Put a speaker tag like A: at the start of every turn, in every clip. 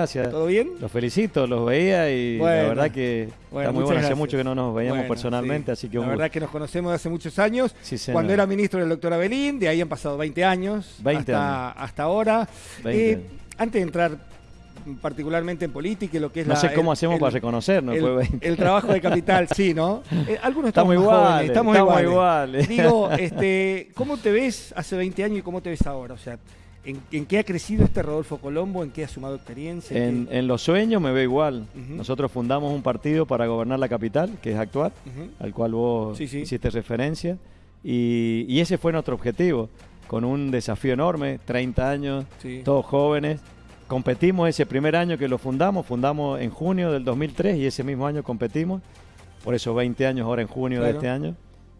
A: Gracias.
B: ¿Todo bien?
A: Los felicito, los veía y
B: Bueno.
A: la verdad que
B: Bueno,
A: está muy bueno. Hace mucho que no nos veíamos
B: Bueno,
A: personalmente,
B: sí.
A: así que
B: La
A: un
B: verdad
A: gusto.
B: que nos conocemos de hace muchos años.
A: Sí, señor.
B: Cuando era ministro del doctor Abelín, de ahí han pasado 20 años
A: 20
B: hasta, hasta ahora.
A: 20
B: Eh,
A: años.
B: antes de entrar particularmente en política y lo que es
A: No
B: la-
A: sé cómo
B: el-
A: hacemos
B: el-
A: para reconocernos.
B: el,
A: fue 20.
B: el trabajo de capital, sí, ¿no? Eh, algunos
A: Estamos
B: estamos,
A: iguales,
B: jóvenes, estamos,
A: estamos
B: iguales.
A: iguales.
B: Digo, este, ¿cómo te ves hace 20 años y cómo te ves ahora? O sea, ¿en, en qué ha crecido este Rodolfo Colombo? ¿En qué ha sumado experiencia?
A: En, los sueños me veo igual. Nosotros fundamos un partido para gobernar la capital, que es actual,
B: Ujú.
A: al cual vos
B: Sí, sí.
A: hiciste referencia. Y, y ese fue nuestro objetivo, con un desafío enorme, 30 años,
B: Sí.
A: todos jóvenes. Competimos ese primer año que lo fundamos, fundamos en junio del 2003 y ese mismo año competimos, por eso 20 años ahora en junio de este año.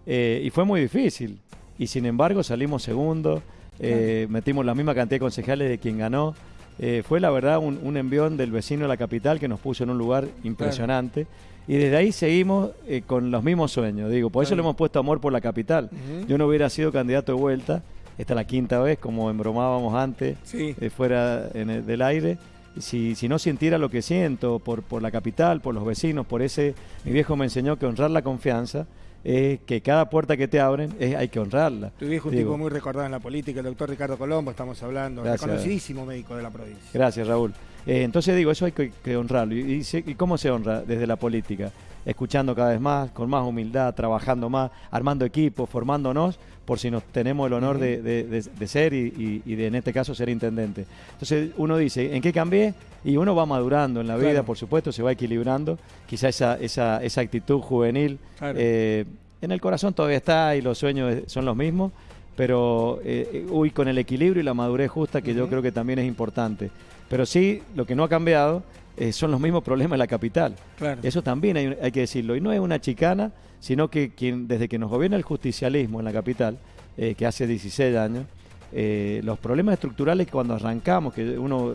A: Eh, y fue muy difícil, y sin embargo salimos segundos, eh, metimos la misma cantidad de concejales de quien ganó. Eh, fue la verdad un, un envión del vecino de la capital que nos puso en un lugar impresionante. Y desde ahí seguimos eh, con los mismos sueños. Digo, por eso le hemos puesto amor por la capital. Yo no hubiera sido candidato de vuelta. Esta es la quinta vez, como embromábamos antes,
B: Sí.
A: fuera en el- del aire. Si, si no sintiera lo que siento por, por la capital, por los vecinos, por ese... Mi viejo me enseñó que honrar la confianza es que cada puerta que te abren es, hay que honrarla.
B: Tu viejo un
A: Digo,
B: tipo muy recordado en la política, el doctor Ricardo Colombo, estamos hablando,
A: Gracias.
B: reconocidísimo médico de la provincia.
A: Gracias, Raúl. Eh, entonces digo, eso hay que, que honrarlo. Y, y se- ¿y cómo se honra desde la política? Escuchando cada vez más, con más humildad, trabajando más, armando equipos, formándonos, por si nos tenemos el honor de, de- de- de ser y, y- de, en este caso, ser intendente. Entonces uno dice, ¿en qué cambié? Y uno va madurando en la vida, por supuesto, se va equilibrando. Quizá esa, esa, esa actitud juvenil
B: Claro.
A: eh, en el corazón todavía está y los sueños son los mismos, pero eh, uy, con el equilibrio y la madurez justa que yo creo que también es importante. Pero sí, lo que no ha cambiado eh, son los mismos problemas de la capital.
B: Claro.
A: Eso también hay, hay que decirlo. Y no es una chicana, sino que quien, desde que nos gobierna el justicialismo en la capital, eh, que hace 16 años, eh, los problemas estructurales cuando arrancamos, que uno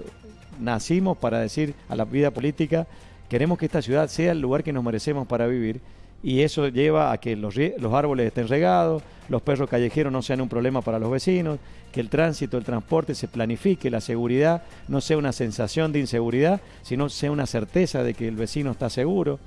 A: nacimos para decir a la vida política, queremos que esta ciudad sea el lugar que nos merecemos para vivir. Y eso lleva a que los, los árboles estén regados, los perros callejeros no sean un problema para los vecinos, que el tránsito, el transporte se planifique, la seguridad no sea una sensación de inseguridad, sino sea una certeza de que el vecino está seguro.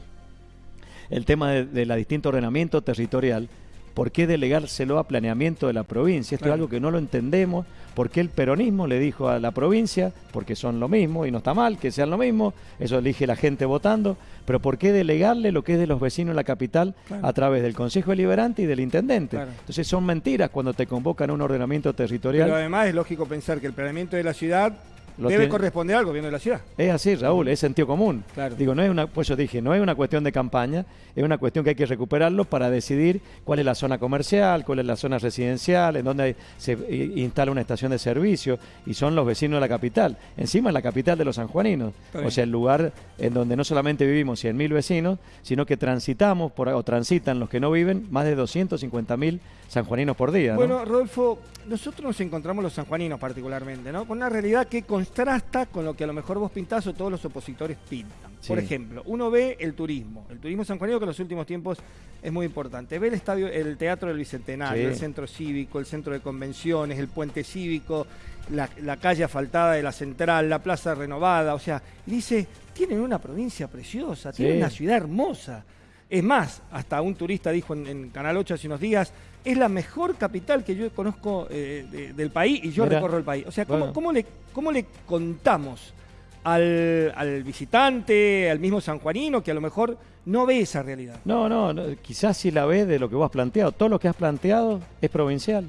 A: El tema de, de distinto ordenamiento territorial, ¿por qué delegárselo a planeamiento de la provincia? Esto
B: Claro.
A: es algo que no lo entendemos. ¿Por qué el peronismo le dijo a la provincia? Porque son lo mismo y no está mal que sean lo mismo, eso elige la gente votando, pero ¿por qué delegarle lo que es de los vecinos en la capital
B: Claro.
A: a través del Consejo Deliberante y del Intendente?
B: Claro.
A: Entonces son mentiras cuando te convocan a un ordenamiento territorial.
B: Pero además es lógico pensar que el planeamiento de la ciudad
A: Lo
B: debe
A: tiene-
B: corresponder al gobierno de la ciudad.
A: Es así, Raúl, es sentido común.
B: Claro.
A: Digo, no es una, pues yo dije, no es una cuestión de campaña, es una cuestión que hay que recuperarlo para decidir cuál es la zona comercial, cuál es la zona residencial, en donde hay- se eh, instala una estación de servicio, y son los vecinos de la capital. Encima es la capital de los sanjuaninos, o sea, el lugar en donde no solamente vivimos 100.000 vecinos, sino que transitamos, por, o transitan los que no viven, más de 250.000 sanjuaninos por día. ¿no?
B: Bueno, Rodolfo, nosotros nos encontramos los sanjuaninos particularmente, ¿no? Con una realidad que contrasta con lo que a lo mejor vos pintás o todos los opositores pintan. Por ejemplo, uno ve el turismo, el turismo sanjuanino que en los últimos tiempos es muy importante. Ve el estadio, el Teatro del Bicentenario,
A: Sí.
B: el centro cívico, el centro de convenciones, el puente cívico, la, la calle asfaltada de la central, la plaza renovada, o sea, dice, tienen una provincia preciosa, tienen
A: Sí.
B: una ciudad hermosa. Es más, hasta un turista dijo en, en Canal 8 hace unos días, es la mejor capital que yo conozco eh, de- del país y yo recorro el país. O sea, ¿cómo,
A: Bueno.
B: cómo le, cómo le contamos al, al visitante, al mismo sanjuanino, que a lo mejor no ve esa realidad?
A: No, no, no, quizás si la ves de lo que vos has planteado. Todo lo que has planteado es provincial.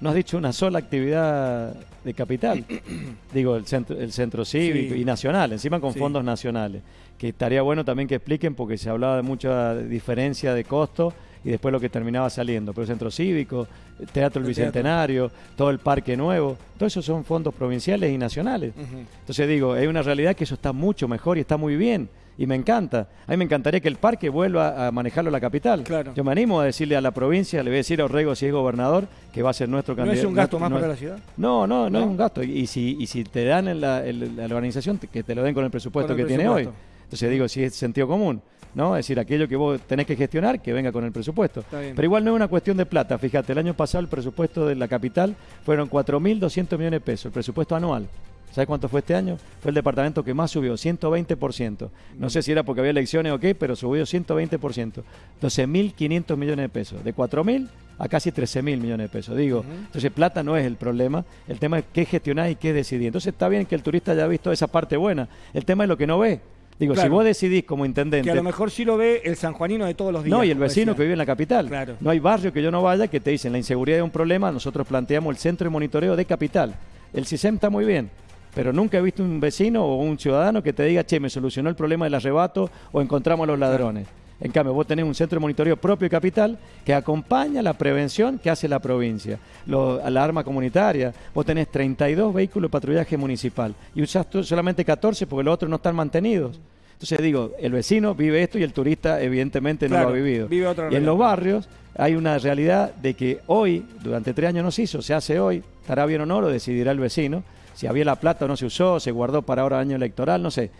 A: No has dicho una sola actividad de capital. Digo, el centro, el centro cívico
B: Sí.
A: y nacional, encima con
B: Sí.
A: fondos nacionales. Que estaría bueno también que expliquen porque se hablaba de mucha diferencia de costo y después lo que terminaba saliendo. Pero el centro cívico, el Teatro El
B: El teatro.
A: Bicentenario, todo el Parque Nuevo, todo eso son fondos provinciales y nacionales. Entonces digo, hay una realidad que eso está mucho mejor y está muy bien. Y me encanta. A mí me encantaría que el parque vuelva a manejarlo la capital.
B: Claro.
A: Yo me animo a decirle a la provincia, le voy a decir a Orrego si es gobernador, que va a ser nuestro
B: ¿No
A: candidato.
B: es un gasto más
A: no-
B: para la ciudad?
A: No, no, no,
B: ¿No?
A: es un gasto. Y si, y si te dan en la, en la organización, que te lo den con el presupuesto
B: Con el
A: que tiene hoy. Entonces digo, si es sentido común, ¿no? Es decir, aquello que vos tenés que gestionar, que venga con el presupuesto. Pero igual no es una cuestión de plata. Fíjate, el año pasado el presupuesto de la capital fueron 4.200 millones de pesos, el presupuesto anual. ¿Sabes cuánto fue este año? Fue el departamento que más subió, 120%. No sé si era porque había elecciones o qué, pero subió 120%. 12.500 millones de pesos. De 4.000 a casi 13.000 millones de pesos. Digo, entonces plata no es el problema. El tema es qué gestionar y qué decidir. Entonces está bien que el turista haya visto esa parte buena. El tema es lo que no ve. Digo, si vos decidís como intendente.
B: Que a lo mejor sí lo ve el sanjuanino de todos los días.
A: No, y el vecino que vive en la capital. Claro. No hay barrio que yo no vaya que te dicen la inseguridad es un problema. Nosotros planteamos el centro de monitoreo de capital. El CISEM está muy bien pero nunca he visto un vecino o un ciudadano que te diga, che, me solucionó el problema del arrebato o encontramos a los ladrones. En cambio, vos tenés un centro de monitoreo propio y capital que acompaña la prevención que hace la provincia, la arma comunitaria. Vos tenés 32 vehículos de patrullaje municipal y usás solamente 14 porque los otros no están mantenidos. Entonces digo, el vecino vive esto y el turista evidentemente no lo ha vivido. y en los barrios hay una realidad de que hoy, durante tres años no se hizo, se hace hoy, estará bien o no, lo decidirá el vecino si había la plata o no se usó, se guardó para ahora año electoral, no sé.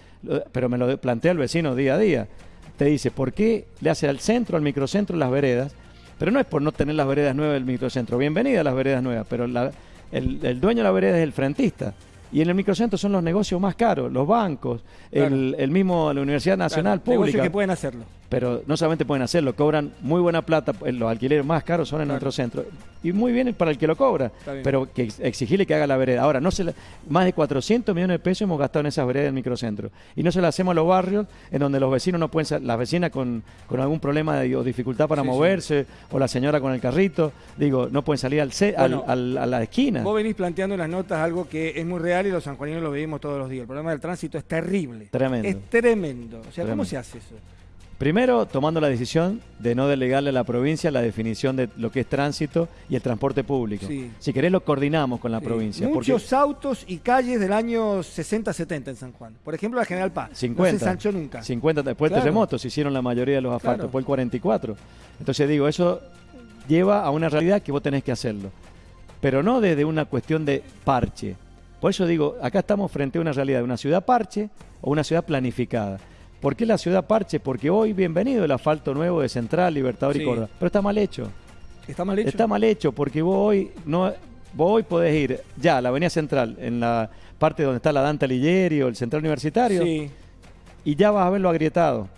A: Pero me lo plantea el vecino día a día. Te dice, ¿por qué le hace al centro, al microcentro, las veredas? Pero no es por no tener las veredas nuevas del microcentro. Bienvenida a las veredas nuevas, pero el, dueño de la vereda es el frentista. Y en el microcentro son los negocios más caros, los bancos, el, mismo, la Universidad Nacional Pública. Negocios
B: que pueden hacerlo
A: pero no solamente pueden hacerlo, cobran muy buena plata, eh, los alquileres más caros son en nuestro centro, y muy bien para el que lo cobra, pero que exigirle que haga la vereda. Ahora, no se más de 400 millones de pesos hemos gastado en esas veredas del microcentro, y no se las hacemos a los barrios en donde los vecinos no pueden, las vecinas con, con algún problema o dificultad para moverse, o la señora con el carrito, digo, no pueden salir al, al, a la esquina.
B: Vos venís planteando en las notas algo que es muy real y los sanjuaninos lo vivimos todos los días. El problema del tránsito es terrible.
A: Tremendo.
B: Es tremendo. O sea, ¿cómo se hace eso?
A: Primero, tomando la decisión de no delegarle a la provincia la definición de lo que es tránsito y el transporte público. Si querés, lo coordinamos con la provincia.
B: Muchos autos y calles del año 60-70 en San Juan. Por ejemplo, la General Paz.
A: 50. No se sanchó nunca. 50 después del terremoto se hicieron la mayoría de los asfaltos, después el 44. Entonces digo, eso lleva a una realidad que vos tenés que hacerlo. Pero no desde una cuestión de parche. Por eso digo, acá estamos frente a una realidad de una ciudad parche o una ciudad planificada. ¿Por qué la ciudad parche? Porque hoy, bienvenido el asfalto nuevo de Central, Libertador y Córdoba. Pero está mal hecho.
B: ¿Está mal hecho?
A: Está mal hecho porque vos hoy, no, vos hoy podés ir ya a la Avenida Central, en la parte donde está la Dante Alighieri o el Central Universitario, y ya vas a verlo agrietado.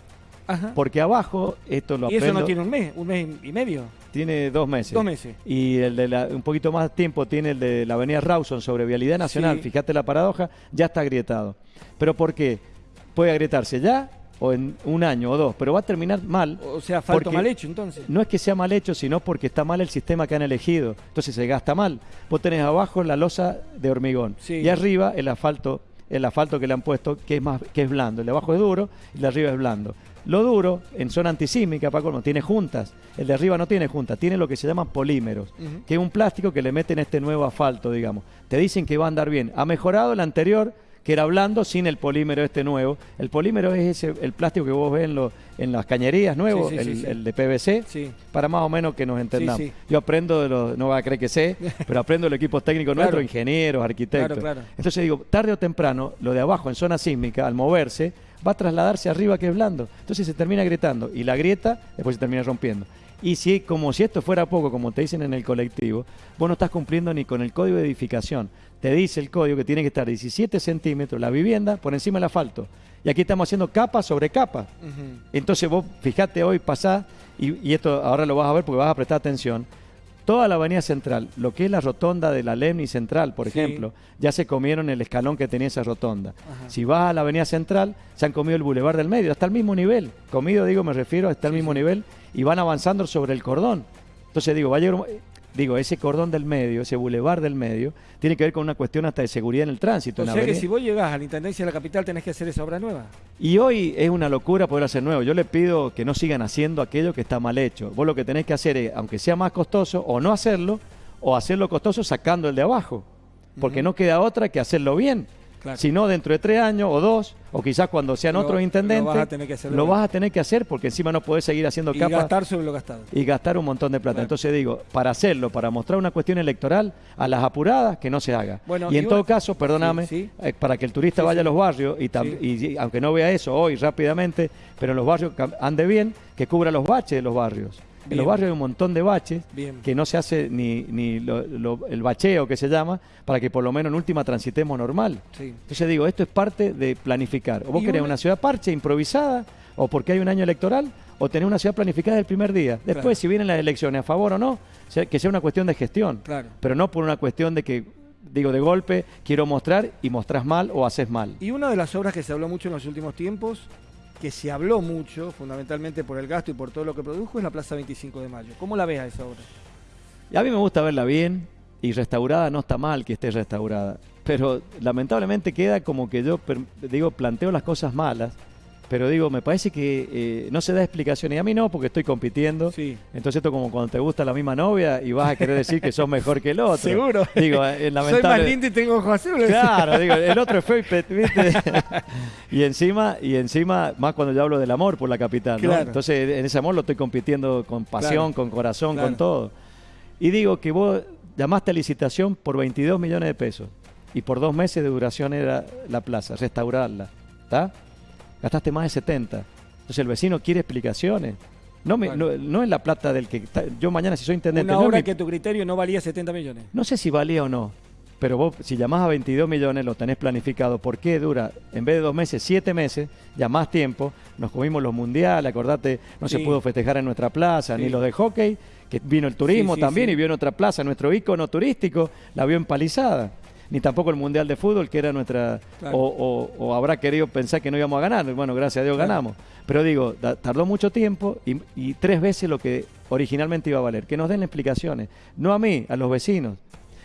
A: Ajá. Porque abajo, esto lo
B: ¿Y eso no tiene un mes, un mes y medio?
A: Tiene dos meses.
B: Dos meses.
A: Y el de un poquito más tiempo tiene el de la Avenida Rawson sobre Vialidad Nacional. Fíjate la paradoja, ya está agrietado. ¿Pero por qué? Puede agrietarse ya o en un año o dos, pero va a terminar mal.
B: O sea, falta mal hecho entonces.
A: No es que sea mal hecho, sino porque está mal el sistema que han elegido. Entonces se gasta mal. Vos tenés abajo la losa de hormigón y arriba el asfalto, el asfalto que le han puesto, que es más, que es blando. El de abajo es duro y el de arriba es blando. Lo duro, en zona antisísmica, Paco, no tiene juntas. El de arriba no tiene juntas, tiene lo que se llaman polímeros, que es un plástico que le meten este nuevo asfalto, digamos. Te dicen que va a andar bien. Ha mejorado el anterior, que era blando sin el polímero este nuevo. El polímero es ese, el plástico que vos ves en, en las cañerías nuevos, el, de PVC, para más o menos que nos entendamos. Yo aprendo de los, no va a creer que sé, pero aprendo del equipo técnico nuestro, ingenieros, arquitectos. Entonces digo, tarde o temprano, lo de abajo en zona sísmica, al moverse, va a trasladarse arriba que es blando. Entonces se termina grietando y la grieta después se termina rompiendo. Y si, como si esto fuera poco, como te dicen en el colectivo, vos no estás cumpliendo ni con el código de edificación. Te dice el código que tiene que estar 17 centímetros la vivienda por encima del asfalto. Y aquí estamos haciendo capa sobre capa. Entonces vos fijate hoy pasá, y, y, esto ahora lo vas a ver porque vas a prestar atención, toda la avenida central, lo que es la rotonda de la Lemni Central, por ejemplo, ya se comieron el escalón que tenía esa rotonda. Si vas a la avenida central, se han comido el bulevar del medio, hasta el mismo nivel. Comido, digo, me refiero, hasta el mismo nivel y van avanzando sobre el cordón. Entonces digo, vaya, digo, ese cordón del medio, ese bulevar del medio, tiene que ver con una cuestión hasta de seguridad en el tránsito.
B: O sea que si vos llegás a la Intendencia de la Capital tenés que hacer esa obra nueva.
A: Y hoy es una locura poder hacer nuevo. Yo le pido que no sigan haciendo aquello que está mal hecho. Vos lo que tenés que hacer es, aunque sea más costoso, o no hacerlo, o hacerlo costoso sacando el de abajo. Porque no queda otra que hacerlo bien. Si no, dentro de tres años o dos, o quizás cuando sean otros intendentes, lo vas a tener que hacer, lo vas a tener que hacer porque encima no puedes seguir haciendo capas.
B: Y gastar sobre lo gastado.
A: Y gastar un montón de plata. Entonces digo, para hacerlo, para mostrar una cuestión electoral, a las apuradas, que no se haga. y en todo caso, perdóname, eh, para que el turista vaya a los barrios, y, y, aunque no vea eso hoy rápidamente, pero los barrios ande bien, que cubra los baches de los barrios En los barrios hay un montón de baches
B: Bien.
A: que no se hace ni, ni lo- lo- el bacheo que se llama para que por lo menos en última transitemos normal.
B: Sí.
A: Entonces digo, esto es parte de planificar. O vos querés
B: una-
A: una ciudad parche, improvisada, o porque hay un año electoral, o tener una ciudad planificada del primer día. Después,
B: Claro.
A: si vienen las elecciones a favor o no, que sea una cuestión de gestión.
B: Claro.
A: Pero no por una cuestión de que, digo, de golpe, quiero mostrar y mostrás mal o haces mal.
B: Y una de las obras que se habló mucho en los últimos tiempos, que se habló mucho, fundamentalmente por el gasto y por todo lo que produjo, es la Plaza 25 de Mayo. ¿Cómo la ves a esa obra?
A: A mí me gusta verla bien y restaurada no está mal que esté restaurada. Pero lamentablemente queda como que yo, digo, planteo las cosas malas. Pero digo, me parece que eh, no se da explicación. Y a mí no, porque estoy compitiendo.
B: Sí.
A: Entonces esto como cuando te gusta la misma novia y vas a querer decir que sos mejor que el otro.
B: Seguro.
A: Digo, es
B: Soy
A: lamentable.
B: más lindo y tengo ojos azules.
A: Claro, digo, el otro es feo ¿viste? y encima, y encima, más cuando yo hablo del amor por la capital, ¿no?
B: Claro.
A: Entonces, en ese amor lo estoy compitiendo con pasión,
B: Claro.
A: con corazón,
B: Claro.
A: con todo. Y digo que vos llamaste a licitación por 22 millones de pesos. Y por dos meses de duración era la plaza, restaurarla. ¿Está? Gastaste más de 70. Entonces el vecino quiere explicaciones. No, me- no, no es la plata del que... está- yo mañana si soy intendente...
B: Una
A: no
B: obra
A: mi-
B: que tu criterio no valía 70 millones.
A: no sé si valía o no, pero vos si llamás a 22 millones lo tenés planificado. ¿Por qué dura, en vez de dos meses, siete meses, ya más tiempo? Nos comimos los mundiales, acordate, no se pudo festejar en nuestra plaza,
B: Sí.
A: ni los de hockey, que vino el turismo
B: Sí,
A: también y vio en otra plaza, nuestro ícono turístico, la vio empalizada. Ni tampoco el Mundial de Fútbol, que era nuestra...
B: Claro.
A: O, o- o habrá querido pensar que no íbamos a ganar. Bueno, gracias a Dios
B: Claro.
A: ganamos. Pero digo, da- tardó mucho tiempo y, y tres veces lo que originalmente iba a valer. Que nos den explicaciones. No a mí, a los vecinos.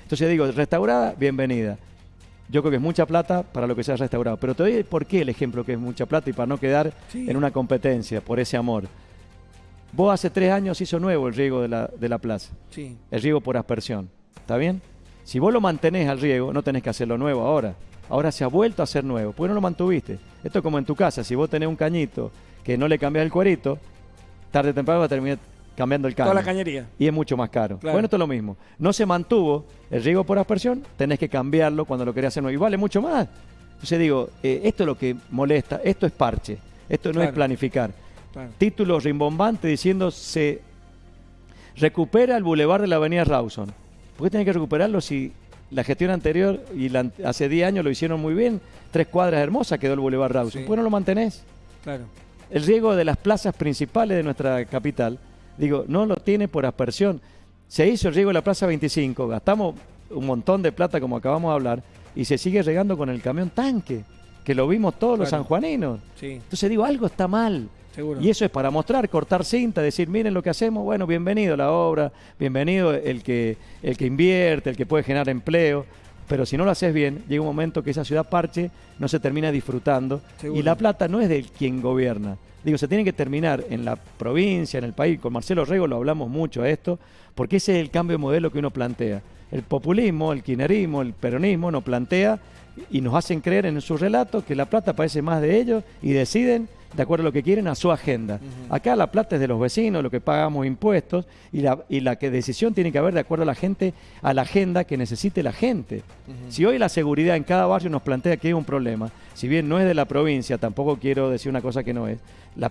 A: Entonces digo, restaurada, bienvenida. Yo creo que es mucha plata para lo que se ha restaurado. Pero te doy por qué el ejemplo que es mucha plata y para no quedar
B: Sí.
A: en una competencia por ese amor. Vos hace tres años hizo nuevo el riego de la, de la plaza.
B: Sí.
A: El riego por aspersión. ¿Está bien? Si vos lo mantenés al riego, no tenés que hacerlo nuevo ahora. Ahora se ha vuelto a hacer nuevo. ¿Por qué no lo mantuviste? Esto es como en tu casa. Si vos tenés un cañito que no le cambias el cuerito, tarde o temprano va a terminar cambiando el caño.
B: Toda la cañería.
A: y es mucho más caro.
B: Claro.
A: Bueno, esto es lo mismo. No se mantuvo el riego por aspersión, tenés que cambiarlo cuando lo querés hacer nuevo. Y vale mucho más. Entonces digo, eh, esto es lo que molesta, esto es parche, esto no es planificar.
B: Claro.
A: Título rimbombantes diciendo se recupera el bulevar de la avenida Rawson. ¿Por qué tiene que recuperarlo si la gestión anterior y la hace 10 años lo hicieron muy bien? Tres cuadras hermosas quedó el bulevar Rawson.
B: Sí.
A: ¿Por qué no lo mantenés?
B: Claro.
A: El riego de las plazas principales de nuestra capital, digo, no lo tiene por aspersión. Se hizo el riego de la Plaza 25, gastamos un montón de plata como acabamos de hablar, y se sigue regando con el camión tanque, que lo vimos todos los sanjuaninos.
B: Sí,
A: Entonces digo, algo está mal.
B: seguro.
A: Y eso es para mostrar, cortar cinta, decir, miren lo que hacemos, bueno, bienvenido la obra, bienvenido el que, el que invierte, el que puede generar empleo. Pero si no lo haces bien, llega un momento que esa ciudad parche no se termina disfrutando.
B: Seguro.
A: Y la plata no es de quien gobierna. Digo, se tiene que terminar en la provincia, en el país. Con Marcelo Rego lo hablamos mucho a esto, porque ese es el cambio de modelo que uno plantea. El populismo, el kirchnerismo, el peronismo nos plantea y nos hacen creer en su relato que la plata parece más de ellos y deciden de acuerdo a lo que quieren a su agenda. Acá la plata es de los vecinos, lo que pagamos impuestos y la, y la que decisión tiene que haber de acuerdo a la gente, a la agenda que necesite la gente. Si hoy la seguridad en cada barrio nos plantea que hay un problema, si bien no es de la provincia, tampoco quiero decir una cosa que no es, la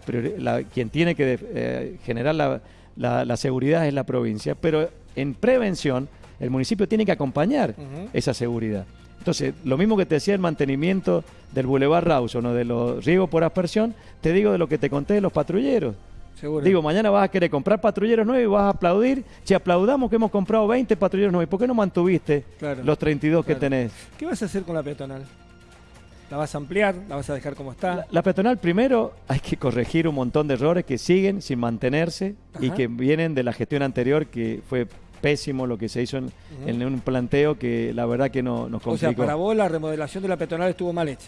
A: quien tiene que de- eh, generar la, seguridad es la provincia, pero en prevención el municipio tiene que acompañar esa seguridad. Entonces, lo mismo que te decía el mantenimiento del Boulevard Rawson o de los riegos por aspersión, te digo de lo que te conté de los patrulleros.
B: Seguro.
A: Digo, mañana vas a querer comprar patrulleros nuevos y vas a aplaudir. Si aplaudamos que hemos comprado 20 patrulleros nuevos, ¿y ¿por qué no mantuviste
B: Claro.
A: los 32 que
B: Claro.
A: tenés?
B: ¿Qué vas a hacer con la peatonal? ¿La vas a ampliar? ¿La vas a dejar como está?
A: La, la peatonal primero hay que corregir un montón de errores que siguen sin mantenerse y que vienen de la gestión anterior que fue pésimo lo que se hizo en, en un planteo que la verdad que no, nos
B: o
A: complicó.
B: sea, para vos la remodelación de la peatonal estuvo mal hecha.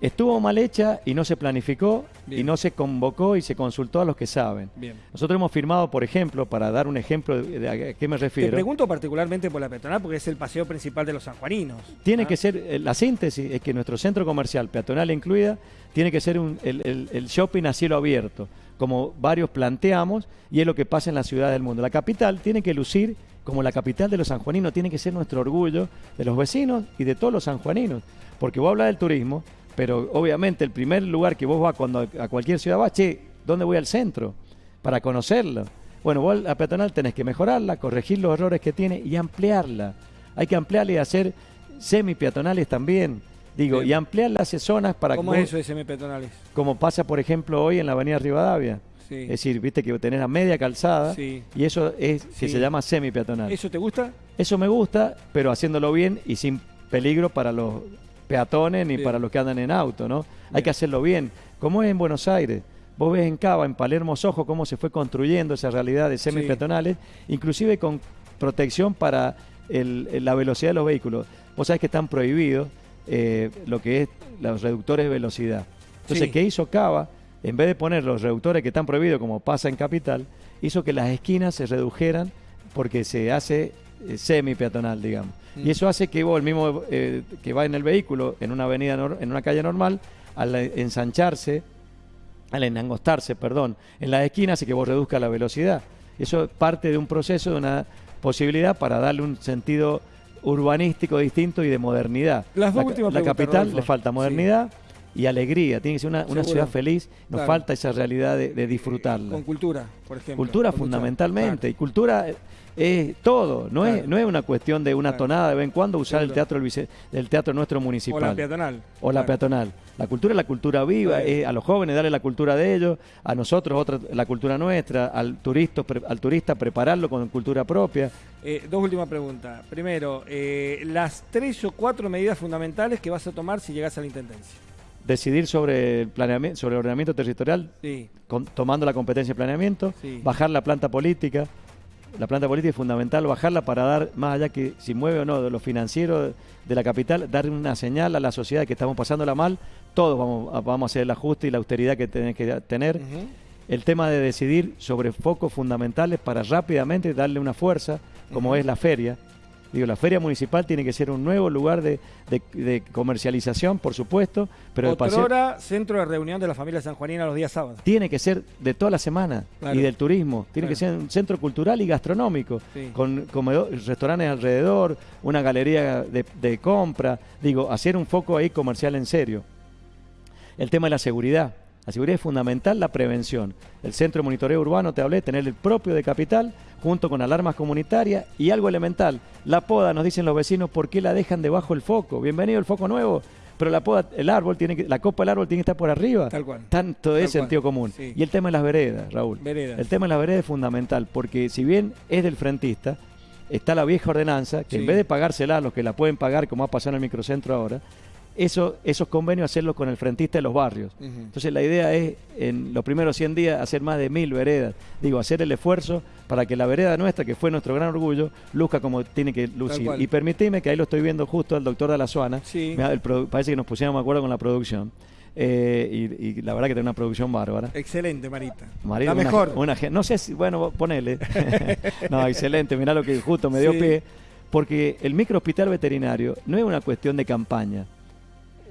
A: Estuvo mal hecha y no se planificó y no se convocó y se consultó a los que saben.
B: Bien.
A: Nosotros hemos firmado, por ejemplo, para dar un ejemplo de, a qué me
B: Te
A: refiero.
B: pregunto particularmente por la peatonal porque es el paseo principal de los sanjuaninos.
A: Tiene
B: ¿ah?
A: que ser, eh, la síntesis es que nuestro centro comercial, peatonal incluida, tiene que ser un- el, el- el shopping a cielo abierto, como varios planteamos, y es lo que pasa en la ciudad del mundo. La capital tiene que lucir como la capital de los sanjuaninos, tiene que ser nuestro orgullo de los vecinos y de todos los sanjuaninos, porque vos hablas del turismo, pero obviamente el primer lugar que vos vas cuando a cualquier ciudad vas, che, ¿dónde voy al centro? Para conocerlo. Bueno, vos la peatonal tenés que mejorarla, corregir los errores que tiene y ampliarla. Hay que ampliarla y hacer semi-peatonales también. Digo, y ampliarla hacia zonas para
B: ¿Cómo
A: que
B: es eso de semipeatonales?
A: como pasa por ejemplo hoy en la avenida Rivadavia.
B: Sí.
A: Es decir, viste que tenés la media calzada
B: Sí.
A: y eso es que
B: Sí.
A: se llama semi-peatonal.
B: ¿Eso te gusta?
A: Eso me gusta, pero haciéndolo bien y sin peligro para los peatones ni
B: Bien.
A: para los que andan en auto, ¿no? Hay que hacerlo bien. Como es en Buenos Aires, vos ves en Cava, en Palermo Sojo, cómo se fue construyendo esa realidad de semi-peatonales, inclusive con protección para el- la velocidad de los vehículos. Vos sabés que están prohibidos eh, lo que es los reductores de velocidad. Entonces,
B: Sí.
A: ¿qué hizo Cava? En vez de poner los reductores que están prohibidos, como pasa en Capital, hizo que las esquinas se redujeran porque se hace eh, semi-peatonal, digamos.
B: Mm.
A: Y eso hace que vos, el mismo eh, que va en el vehículo, en una avenida, en una calle normal, al ensancharse, al enangostarse, perdón, en las esquinas hace que vos reduzcas la velocidad. Eso es parte de un proceso, de una posibilidad para darle un sentido urbanístico distinto y de modernidad.
B: Las dos
A: la,
B: últimas
A: la capital le falta
B: Sí.
A: modernidad y alegría, tiene que ser una, una ciudad feliz, nos
B: Claro.
A: falta esa realidad de, de disfrutarla.
B: Con cultura, por ejemplo.
A: Cultura fundamentalmente.
B: Claro.
A: Y cultura eh, es todo. No, es, no es una cuestión de una
B: Claro.
A: tonada de vez en cuando usar el teatro del, vice- del teatro nuestro
B: O
A: municipal.
B: la peatonal.
A: O la peatonal. La cultura es la cultura viva, es a los jóvenes darle la cultura de ellos, a nosotros otra la cultura nuestra, al turista, pre- al turista prepararlo con cultura propia.
B: Eh, dos últimas preguntas. Primero, eh, las tres o cuatro medidas fundamentales que vas a tomar si llegas a la intendencia.
A: Decidir sobre el planeamiento, sobre el ordenamiento territorial,
B: Sí,
A: con- tomando la competencia de planeamiento,
B: Sí.
A: bajar la planta política. La planta política es fundamental bajarla para dar, más allá que si mueve o no de lo financiero de la capital, dar una señal a la sociedad que estamos pasándola mal. Todos vamos a, vamos a hacer el ajuste y la austeridad que tenés que tener. El tema de decidir sobre focos fundamentales para rápidamente darle una fuerza, como es la feria. Digo, la feria municipal tiene que ser un nuevo lugar de, de- de comercialización, por supuesto, pero
B: Otrora, centro de reunión de la familia sanjuanina los días sábados.
A: tiene que ser de toda la semana
B: Claro.
A: y del turismo. Tiene que ser un centro cultural y gastronómico,
B: Sí.
A: con comedor- restaurantes alrededor, una galería de, de compra. Digo, hacer un foco ahí comercial en serio. El tema de la seguridad. La seguridad es fundamental, la prevención. El centro de monitoreo urbano, te hablé, tener el propio de capital, junto con alarmas comunitarias y algo elemental. La poda, nos dicen los vecinos, ¿por qué la dejan debajo del foco? Bienvenido el foco nuevo. Pero la poda, el árbol tiene que, la copa del árbol tiene que estar por arriba.
B: Tal cual.
A: Tanto es sentido común.
B: sí.
A: Y el tema de las veredas, Raúl.
B: Veredas.
A: El tema de las veredas es fundamental, porque si bien es del frentista, está la vieja ordenanza, que
B: Sí.
A: en vez de pagársela a los que la pueden pagar, como ha pasado en el microcentro ahora, eso, esos convenios hacerlos con el frentista de los barrios. Entonces la idea es, en los primeros 100 días, hacer más de mil veredas. Digo, hacer el esfuerzo para que la vereda nuestra, que fue nuestro gran orgullo, luzca como tiene que lucir. Y permitime que ahí lo estoy viendo justo al doctor de la Suana.
B: Sí.
A: Parece que nos pusiéramos de acuerdo con la producción. Eh, y, y la verdad que tiene una producción bárbara.
B: Excelente, Marita.
A: Marina,
B: la
A: una-
B: mejor.
A: una no sé si, bueno, ponele. no, excelente, mirá lo que justo me dio
B: Sí.
A: pie. Porque el microhospital veterinario no es una cuestión de campaña.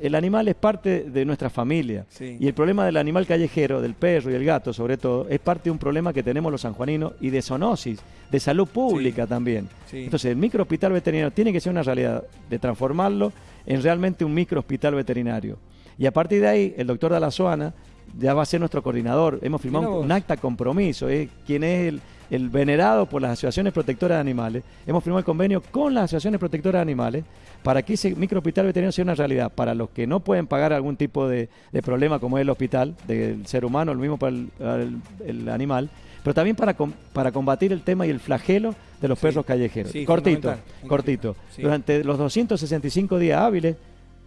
A: El animal es parte de nuestra familia.
B: Sí.
A: Y el problema del animal callejero, del perro y el gato sobre todo, es parte de un problema que tenemos los sanjuaninos y de zoonosis, de salud pública
B: Sí.
A: también.
B: Sí.
A: Entonces el microhospital veterinario tiene que ser una realidad de transformarlo en realmente un microhospital veterinario. Y a partir de ahí, el doctor Dalazoana ya va a ser nuestro coordinador. Hemos firmado un, acta compromiso, es quien es el, el venerado por las asociaciones protectoras de animales. Hemos firmado el convenio con las asociaciones protectoras de animales para que ese microhospital veterinario sea una realidad para los que no pueden pagar algún tipo de, de problema como es el hospital del ser humano, lo mismo para el, para el- el animal, pero también para, com- para combatir el tema y el flagelo de los
B: Sí.
A: perros callejeros.
B: Sí,
A: cortito, cortito.
B: sí.
A: Durante los 265 días hábiles,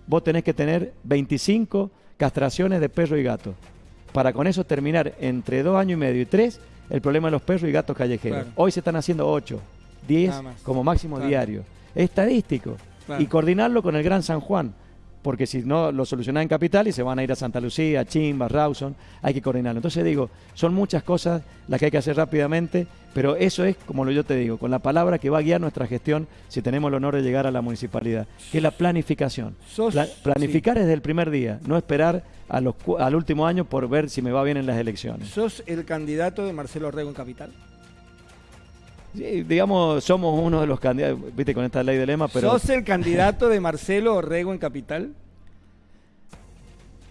A: vos tenés que tener 25 castraciones de perro y gato. Para con eso terminar entre dos años y medio y tres el problema de los perros y gatos callejeros.
B: Claro.
A: Hoy se están haciendo 8, 10
B: Nada más.
A: como máximo
B: Claro.
A: diario. Es estadístico. Y coordinarlo con el Gran San Juan. Porque si no lo solucionan en Capital y se van a ir a Santa Lucía, Chimba, Rawson, hay que coordinarlo. Entonces digo, son muchas cosas las que hay que hacer rápidamente, pero eso es, como lo yo te digo, con la palabra que va a guiar nuestra gestión si tenemos el honor de llegar a la municipalidad, que es la planificación. Pla- planificar desde el primer día, no esperar a los, al último año por ver si me va bien en las elecciones.
B: ¿Sos el candidato de Marcelo Orrego en Capital?
A: Sí, digamos, somos uno de los candidatos, viste, con esta ley de lema, pero...
B: ¿Sos el candidato de Marcelo Orrego en Capital?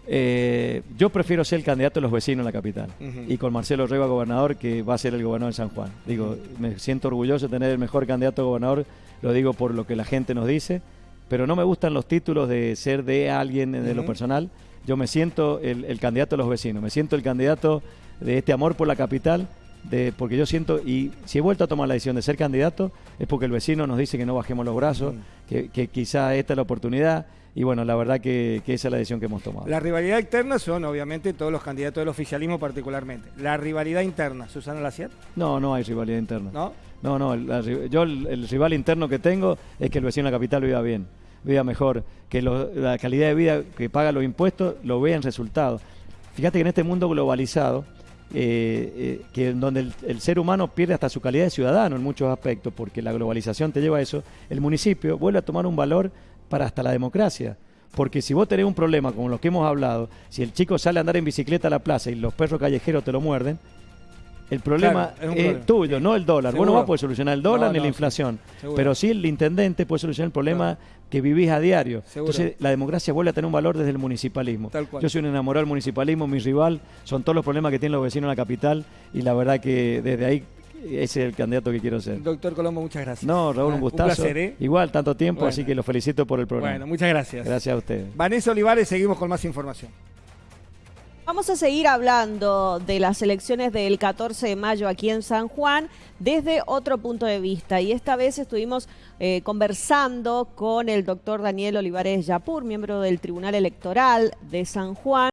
A: Eh, yo prefiero ser el candidato de los vecinos en la capital. Y con Marcelo Reba, gobernador, que va a ser el gobernador de San Juan. Digo, me siento orgulloso de tener el mejor candidato a gobernador, lo digo por lo que la gente nos dice, pero no me gustan los títulos de ser de alguien de lo personal. Yo me siento el, el candidato de los vecinos, me siento el candidato de este amor por la capital, de, porque yo siento, y si he vuelto a tomar la decisión de ser candidato, es porque el vecino nos dice que no bajemos los brazos,
B: Ujú.
A: que, que quizá esta es la oportunidad, y bueno, la verdad que, que esa es la decisión que hemos tomado.
B: La rivalidad externa son, obviamente, todos los candidatos del oficialismo particularmente. La rivalidad interna, Susana Laciat,
A: No, no hay rivalidad interna.
B: ¿no?
A: No, no, la yo el, el rival interno que tengo es que el vecino de la capital viva bien, viva mejor, que lo- la calidad de vida que paga los impuestos lo vea en resultados. Fíjate que en este mundo globalizado, eh, eh, que donde el, el ser humano pierde hasta su calidad de ciudadano en muchos aspectos, porque la globalización te lleva a eso, el municipio vuelve a tomar un valor para hasta la democracia. Porque si vos tenés un problema como los que hemos hablado, si el chico sale a andar en bicicleta a la plaza y los perros callejeros te lo muerden, el problema
B: Claro, es un problema.
A: tuyo, no el dólar. Vos no
B: Seguro.
A: vas a poder solucionar el dólar
B: No,
A: ni
B: no,
A: la inflación,
B: seguro.
A: pero sí el intendente puede solucionar el problema que vivís a diario.
B: Seguro.
A: Entonces la democracia vuelve a tener un valor desde el municipalismo.
B: Tal cual.
A: Yo soy un enamorado del municipalismo, mi rival son todos los problemas que tienen los vecinos en la capital y la verdad que desde ahí ese es el candidato que quiero ser.
B: Doctor Colombo, muchas gracias.
A: No, Raúl,
B: Ah,
A: un gustazo.
B: placer, ¿eh?
A: Igual, tanto tiempo,
B: Bueno.
A: así que lo felicito por el programa.
B: Bueno, muchas gracias.
A: Gracias a ustedes.
B: Vanessa Olivares, seguimos con más información.
C: Vamos a seguir hablando de las elecciones del 14 de mayo aquí en San Juan desde otro punto de vista. Y esta vez estuvimos eh, conversando con el doctor Daniel Olivares Yapur, miembro del Tribunal Electoral de San Juan.